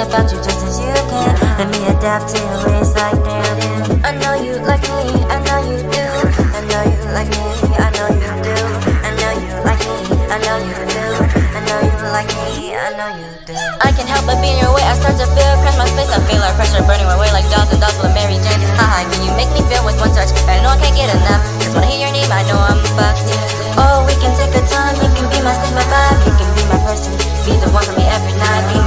about you just as you can Let me adapt to your ways like damn I know you like me, I know you do I know you like me, I know you do I know you like me, I know you do I know you like me, I know you do I can't help but be in your way, I start to feel Crash my space, I feel our pressure burning my way Like dolls and dolls full Mary Jane Haha, can you make me feel with one touch? I know I can't get enough Just wanna hear your name, I know I'm fucked Oh, we can take our time, you can be my sleep, my vibe You can be my person, be the one for me every night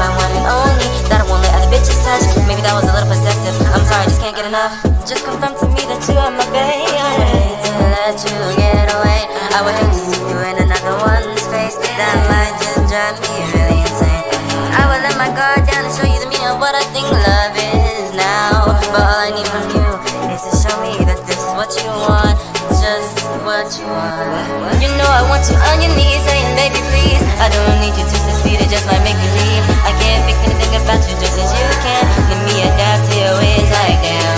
that was a little possessive, I'm sorry, just can't get enough. Just confirm to me that you are my baby. I would hate to let you get away. I would hate to see you in another one's face. That might just drive me really insane. I would let my guard down and show you the meaning of what I think love is now. But all I need from you is to show me that this is what you want Just what you want. You know I want you on your knees saying baby please I don't need you to succeed, it just might make you leave. I can't fix anything about you, just to you is like that.